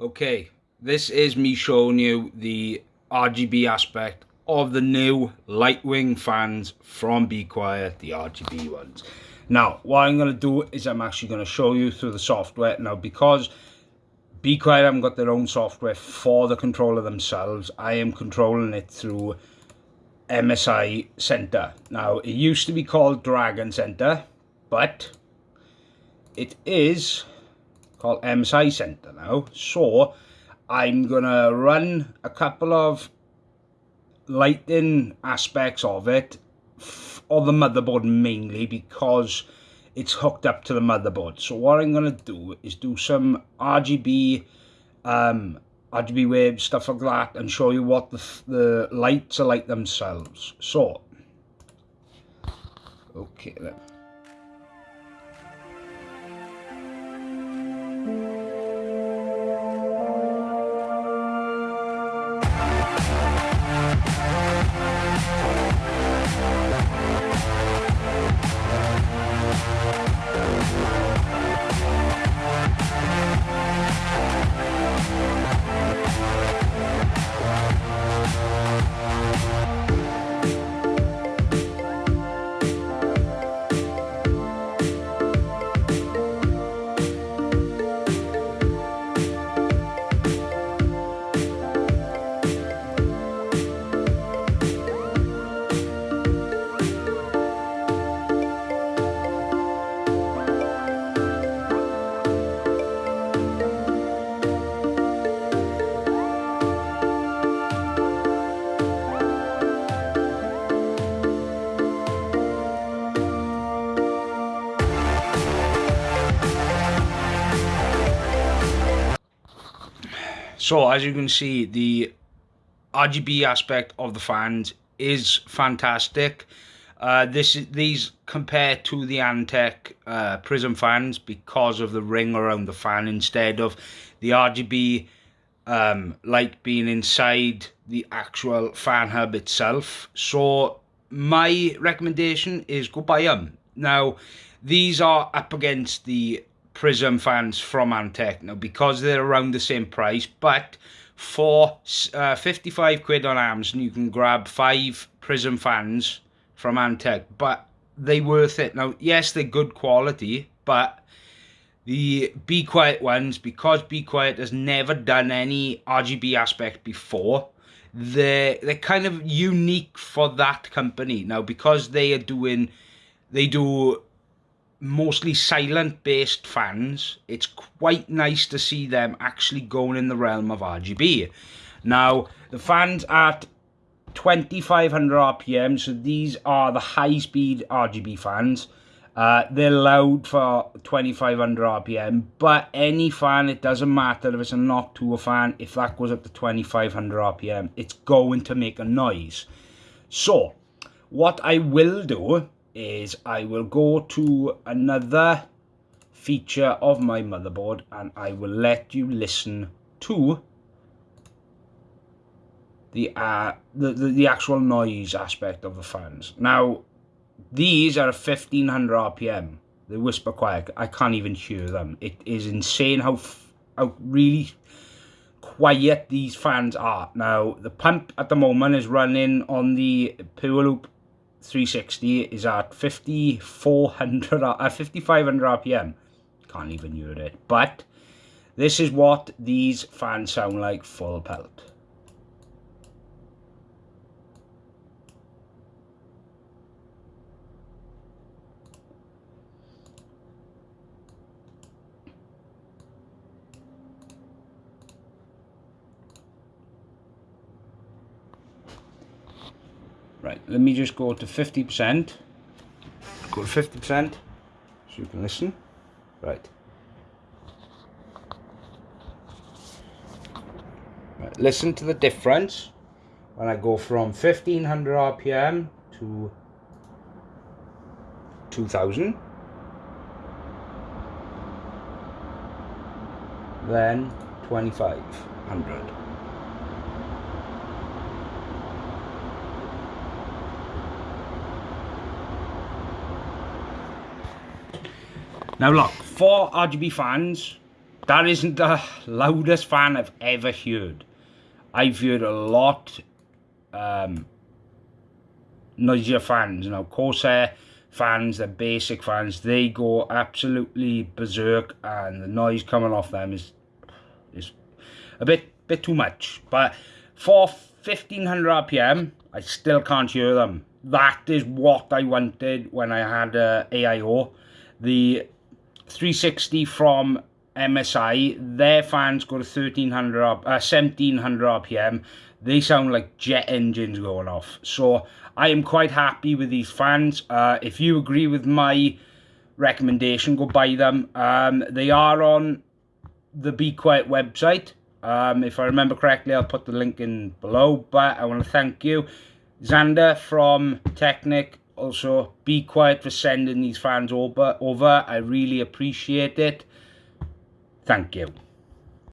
Okay, this is me showing you the RGB aspect of the new Lightwing fans from Be Quiet, the RGB ones. Now, what I'm going to do is I'm actually going to show you through the software. Now, because Be Quiet haven't got their own software for the controller themselves, I am controlling it through MSI Center. Now, it used to be called Dragon Center, but it is called MSI Center now. So I'm gonna run a couple of lighting aspects of it of the motherboard mainly because it's hooked up to the motherboard. So what I'm gonna do is do some RGB um, RGB waves, stuff like that, and show you what the, the lights are like themselves. So, okay, then. So as you can see, the RGB aspect of the fans is fantastic. Uh, this these compare to the Antec uh, Prizm fans because of the ring around the fan instead of the RGB um, light being inside the actual fan hub itself. So my recommendation is go buy them. Now these are up against the Prizm fans from Antec now because they're around the same price but for uh, 55 quid on Amazon you can grab five Prizm fans from Antec but they worth it. Now yes they're good quality but the Be Quiet ones because Be Quiet has never done any RGB aspect before they're they're kind of unique for that company. Now because they are doing they do mostly silent based fans, it's quite nice to see them actually going in the realm of RGB. Now, the fans at 2500 RPM, so these are the high speed RGB fans. Uh, they're loud for 2500 RPM, but any fan, it doesn't matter if it's a Noctua fan, if that goes up to 2500 RPM, it's going to make a noise. So, what I will do is I will go to another feature of my motherboard and I will let you listen to the, uh, the, the, the actual noise aspect of the fans. Now, these are 1500 RPM. They whisper quiet. I can't even hear them. It is insane how, how really quiet these fans are. Now, the pump at the moment is running on the Pure Loop 360 is at 5400 uh, 5500 rpm can't even hear it. But this is what these fans sound like full pelt Right, let me just go to 50%. Go to 50% so you can listen. Right. right. Listen to the difference when I go from 1500 RPM to 2000. Then 2500. Now look, for RGB fans, that isn't the loudest fan I've ever heard. I've heard a lot um, noisier fans, Now Corsair fans, the basic fans, they go absolutely berserk and the noise coming off them is is a bit bit too much. But for 1500 RPM, I still can't hear them. That is what I wanted when I had uh, AIO. The 360 from MSI, their fans go to 1300 uh, 1700 RPM. They sound like jet engines going off. So I am quite happy with these fans. Uh, if you agree with my recommendation, go buy them. Um, they are on the Be Quiet website. Um, if I remember correctly, I'll put the link in below. But I want to thank you, Xander from Technic. Also, Be Quiet for sending these fans over. over. I really appreciate it. Thank you.